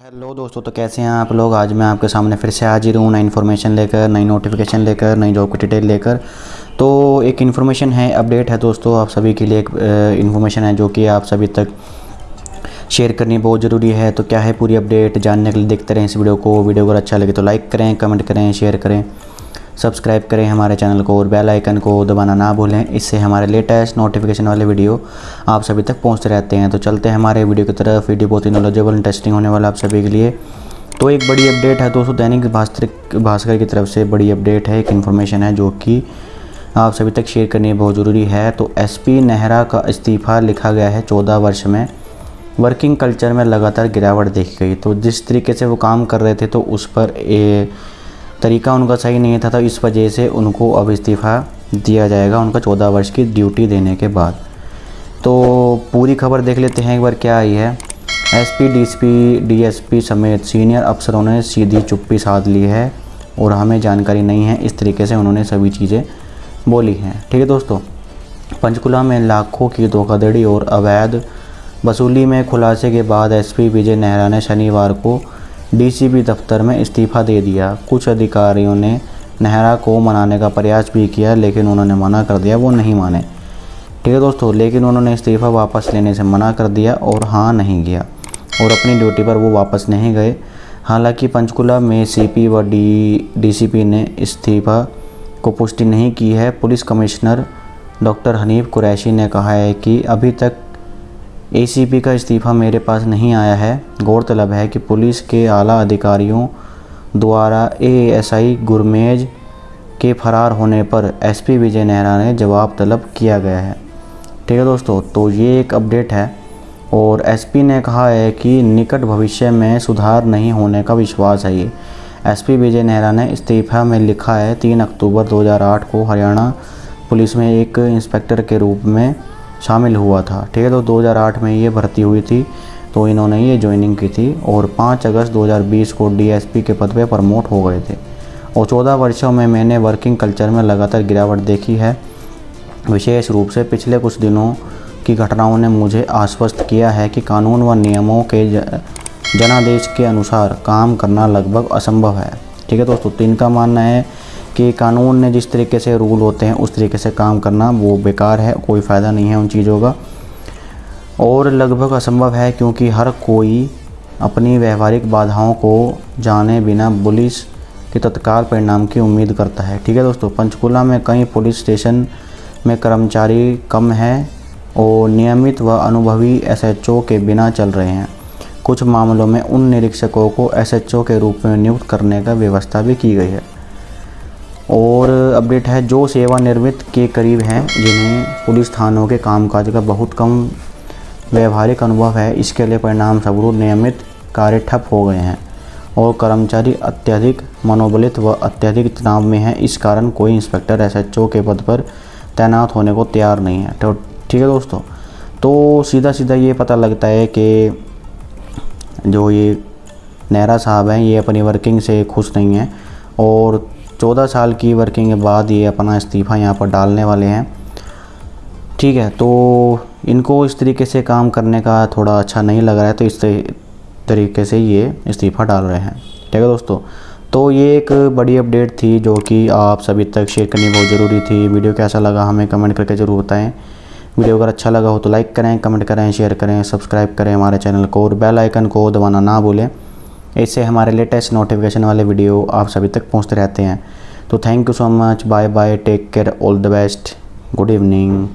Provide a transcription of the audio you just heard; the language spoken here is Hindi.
हेलो दोस्तों तो कैसे हैं आप लोग? आज मैं आपके सामने फिर से हाजिर हूँ नई इन्फॉर्मेशन लेकर, नई नोटिफिकेशन लेकर, नई जॉब की डिटेल लेकर। तो एक इन्फॉर्मेशन है अपडेट है दोस्तों, आप सभी के लिए एक इन्फॉर्मेशन है जो कि आप सभी तक शेयर करनी बहुत ज़रूरी है। तो क्या है पूरी अपडेट जानने के लिए देखते रहें इस वीडियो को। वीडियो अगर अच्छा लगे तो लाइक करें कमेंट करें शेयर करें। सब्सक्राइब करें हमारे चैनल को और बेल आइकन को दबाना ना भूलें। इससे हमारे लेटेस्ट नोटिफिकेशन वाले वीडियो आप सभी तक पहुँचते रहते हैं। तो चलते हैं हमारे वीडियो की तरफ़। वीडियो बहुत ही नॉलेजेबल इंटरेस्टिंग होने वाला आप सभी के लिए। तो एक बड़ी अपडेट है दोस्तों दैनिक भास्कर भास्कर की तरफ़ से बड़ी अपडेट है। एक इन्फॉर्मेशन है जो कि आप सभी तक शेयर करनी बहुत ज़रूरी है। तो एस नेहरा का इस्तीफ़ा लिखा गया है चौदह वर्ष में। वर्किंग कल्चर में लगातार गिरावट देखी गई। तो जिस तरीके से वो काम कर रहे थे तो उस पर तरीका उनका सही नहीं था तो इस वजह से उनको अब इस्तीफ़ा दिया जाएगा उनका चौदह वर्ष की ड्यूटी देने के बाद। तो पूरी खबर देख लेते हैं एक बार क्या आई है। एसपी, डीएसपी डीएसपी समेत सीनियर अफसरों ने सीधी चुप्पी साध ली है और हमें जानकारी नहीं है, इस तरीके से उन्होंने सभी चीज़ें बोली हैं। ठीक है दोस्तों, पंचकुला में लाखों की धोखाधड़ी और अवैध वसूली में खुलासे के बाद एसपी विजय नेहरा ने शनिवार को डीसीपी दफ्तर में इस्तीफ़ा दे दिया। कुछ अधिकारियों ने नेहरा को मनाने का प्रयास भी किया, लेकिन उन्होंने मना कर दिया, वो नहीं माने। ठीक है दोस्तों, लेकिन उन्होंने इस्तीफ़ा वापस लेने से मना कर दिया और हाँ नहीं गया और अपनी ड्यूटी पर वो वापस नहीं गए। हालाँकि पंचकुला में सीपी व डी, डीसीपी ने इस्तीफ़ा को पुष्टि नहीं की है। Police commissioner doctor Hanif Qureshi ने कहा है कि अभी तक एसीपी का इस्तीफ़ा मेरे पास नहीं आया है। गौरतलब है कि पुलिस के आला अधिकारियों द्वारा एएसआई गुरमेज के फरार होने पर एसपी विजय नेहरा ने जवाब तलब किया गया है। ठीक है दोस्तों तो ये एक अपडेट है और एसपी ने कहा है कि निकट भविष्य में सुधार नहीं होने का विश्वास है ये। एसपी विजय नेहरा ने इस्तीफ़ा में लिखा है, तीन अक्टूबर 2008 को हरियाणा पुलिस में एक इंस्पेक्टर के रूप में शामिल हुआ था। ठीक है तो 2008 में ये भर्ती हुई थी तो इन्होंने ये ज्वाइनिंग की थी और 5 अगस्त 2020 को डीएसपी के पद पर प्रमोट हो गए थे। और 14 वर्षों में मैंने वर्किंग कल्चर में लगातार गिरावट देखी है। विशेष रूप से पिछले कुछ दिनों की घटनाओं ने मुझे आश्वस्त किया है कि कानून व नियमों के जनादेश के अनुसार काम करना लगभग असंभव है। ठीक है, दोस्तों तो इनका मानना है कि कानून ने जिस तरीके से रूल होते हैं, उस तरीके से काम करना वो बेकार है, कोई फ़ायदा नहीं है उन चीज़ों का। और लगभग असंभव है क्योंकि हर कोई अपनी व्यवहारिक बाधाओं को जाने बिना पुलिस के तत्काल परिणाम की उम्मीद करता है। ठीक है दोस्तों, पंचकुला में कई पुलिस स्टेशन में कर्मचारी कम हैं और नियमित व अनुभवी एसएचओ के बिना चल रहे हैं। कुछ मामलों में उन निरीक्षकों को एसएचओ के रूप में नियुक्त करने का व्यवस्था भी की गई है। और अपडेट है, जो सेवानिवृत्त के करीब हैं, जिन्हें पुलिस थानों के कामकाज का बहुत कम व्यवहारिक अनुभव है, इसके लिए परिणाम स्वरूप नियमित कार्य ठप हो गए हैं और कर्मचारी अत्यधिक मनोबलित व अत्यधिक तनाव में हैं। इस कारण कोई इंस्पेक्टर एसएचओ के पद पर तैनात होने को तैयार नहीं है। तो ठीक है दोस्तों तो सीधा सीधा ये पता लगता है कि जो ये नेहरा साहब हैं, ये अपनी वर्किंग से खुश नहीं हैं और चौदह साल की वर्किंग के बाद ये अपना इस्तीफ़ा यहाँ पर डालने वाले हैं। ठीक है तो इनको इस तरीके से काम करने का थोड़ा अच्छा नहीं लग रहा है तो इस तरीके से ये इस्तीफ़ा डाल रहे हैं। ठीक है दोस्तों तो ये एक बड़ी अपडेट थी जो कि आप सभी तक शेयर करनी बहुत ज़रूरी थी। वीडियो कैसा लगा हमें कमेंट करके ज़रूर बताएँ। वीडियो अगर अच्छा लगा हो तो लाइक करें कमेंट करें शेयर करें सब्सक्राइब करें हमारे चैनल को और बेल आइकन को दबाना ना भूलें। इससे हमारे लेटेस्ट नोटिफिकेशन वाले वीडियो आप सभी तक पहुँचते रहते हैं। तो thank you so much bye bye take care all the best good evening